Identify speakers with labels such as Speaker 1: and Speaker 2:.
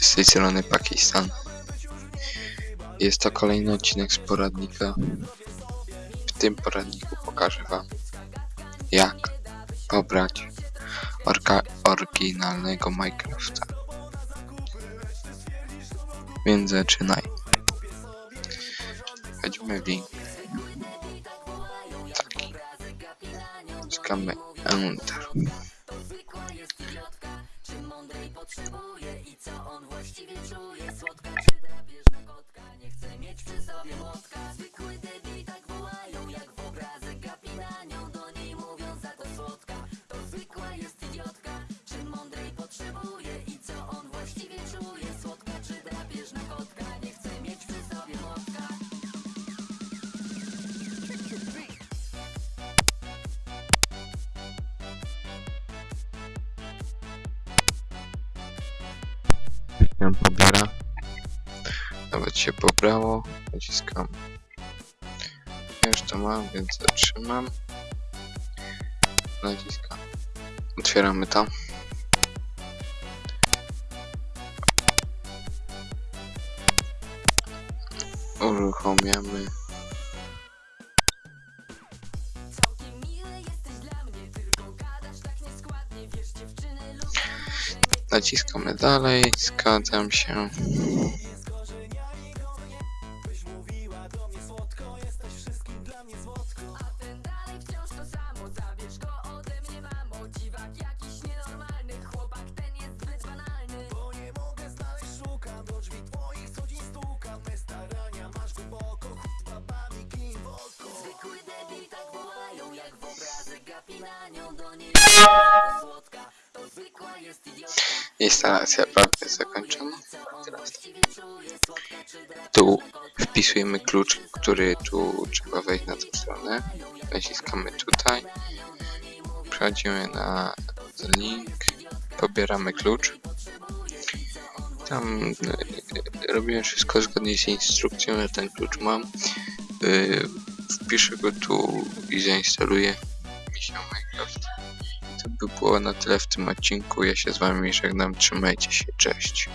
Speaker 1: z tej strony Pakistan. Jest to kolejny odcinek z poradnika. W tym poradniku pokażę Wam, jak pobrać oryginalnego Minecrafta. Więc zaczynaj. Weźmy link. Taki. Skamy Enter potrzebuje i co on właściwie czuje. Słodka Ją pobiera. Nawet się pobrało. Naciskam. Już to mam, więc zatrzymam. Naciskam. Otwieramy to. Uruchamiamy. Naciskamy dalej, zgadzam się. Instalacja prawie zakończona. Tu wpisujemy klucz, który tu trzeba wejść na tą stronę. Naciskamy tutaj. Przechodzimy na link. Pobieramy klucz. Tam e, robimy wszystko zgodnie z instrukcją. Ja ten klucz mam. E, Wpiszę go tu i zainstaluję mi się Minecraft. To by było na tyle w tym odcinku. Ja się z wami żegnam. Trzymajcie się. Cześć.